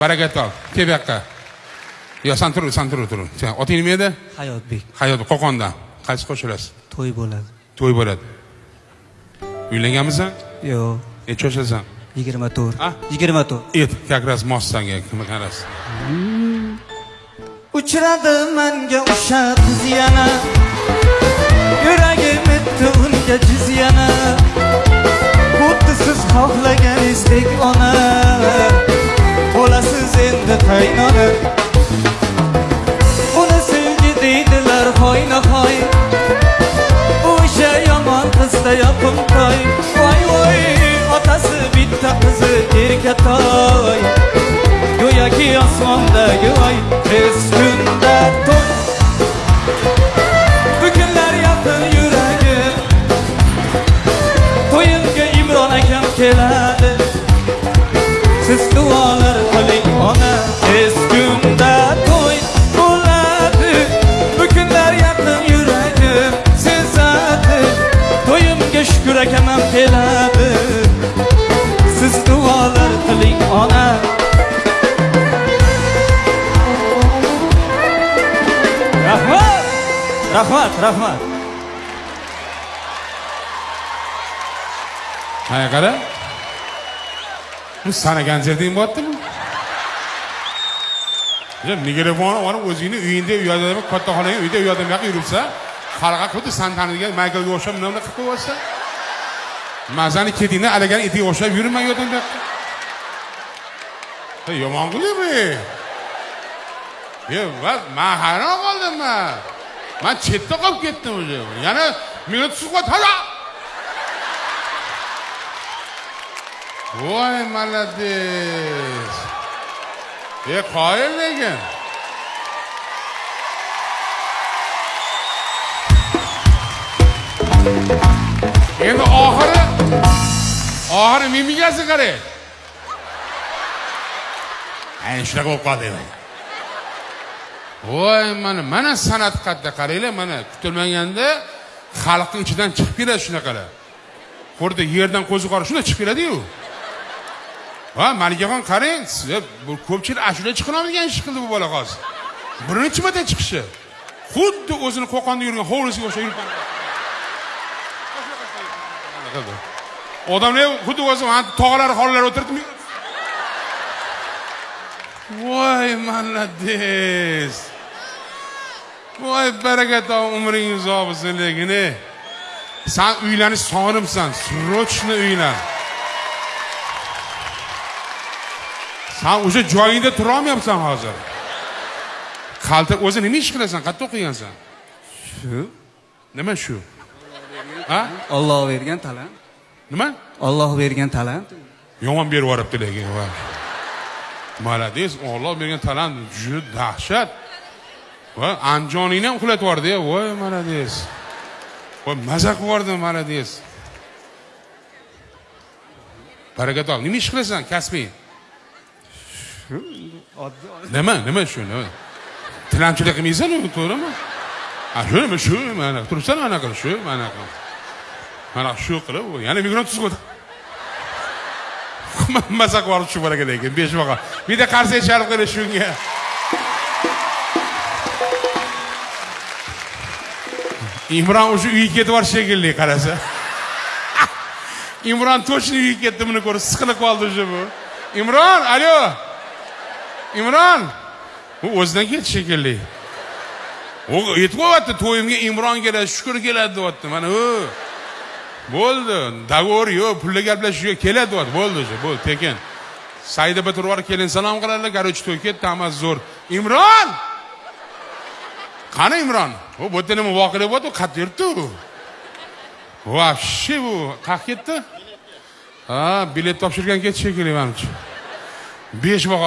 baraka top kel bu yoqqa yo san tur san tur tur oting nima edi hayotbek hayot qo'qondan qaysi qo'shilasiz to'y bo'ladi to'y bo'ladi uylanganmisan yo'q necha yoshasan yigirma to'rt yigirma to'rt et как раз mos sanga kim qarasi uchradi manga o'sha qiz yana yuragim etdi unga jiz yana kaynanı Ona sevgi deydiler hayna hay. Bu işe yaman kız da yapın tay Vay vay atası bitti kızı erketay Göya ki asmanda göğay to'yimga ham keladi siz duolar qiling ona. Rahmat rahmat rahmat. Mana qara? Bu sanagan jerding bo'lyaptimi mikrofon olib o'zingni uyingda u yoqda katta uyda u yoqda yuribsan yoqqa yuribsa xalqqa xuddi san tanigan mayklga o'xshab nima qilib qo'yyapsan mazani ketingdan alagan itiga o'xshab yurma u yoqdan Hey, yomon qilyapmi yo man hayron qoldim man. Man chetda qolib ketdim уже yana minut suhbat halo. Voy молодец e qoyil lekin endi oxiri oxiri mimikasi qarang ayni shunaqa bo'lib qoldi voy mana mana san'at qayerda qaranglar mana kutilmaganda xalqni ichidan chiqib keladi shunaqalar xuddi yerdan qo'ziqori shunday chiqib keladiyu ha malikaxon qarang ko'pchilik ashula chiqolmaydigan ish qildi bu bola hozir. Birinchi marta chiqishi. Xuddi o'zini qo'qonda yurgan hovlisiga o'xshab yurib odamlar xuddi o'zi mana tog'lar xonlar o'tiribdi voy молодец voy baraka top umring uzoq bo'lsin lekin san uylanish sonimsan срочно uylan. San o'sha joyingda turolmayapsan hozir. Qalta o'zi nima ish qilasan qayerda o'qigansan? Shu? Nima shu? Ha? Olloh bergan talant. Nima? Olloh bergan talant. Yomon berib yuboribdi lekin молодец olloh bergan talant juda dahshat. Voy anjoningni ham uxlatib yubordi voy молодец voy maza qilib yubordi молодец baraka top nima ish qilasan kasbing nima nima shu nima? Tilanchilik qilmaysanu to'g'rimi? Shu nima shu mana turibsan mana qilib shu mana mana shu qilib yana migrant tuzib o'tir maza qilib yuborib shu lekin besh baqa bitta qarsak chalib qo'ydi shunga imron o'sha uyga ketib yubordi shekilli qarasa imron точно uyga ketdi buni ko'rib siqilib qoldi уже bu imron alo imron u o'zidan ketdi shekilli u yetib qolyapti to'yimga imron keladi shukur keladi deyapti mana u bo'ldi. Договор yo'q pulga gaplashish yo'q keladi bo'ldi уже bo'ldi. Tekin saida bitirib kelin salom qiladilar короче to'y ketdi hammasi zo'r. Imron! Qani imron? U bu yerda nima voqea bo'ldi? Qayerda yuribdi u вообще bu. Qayerga ketdi? Ha bilet topshirgan ketdi shekilli manimcha besh baho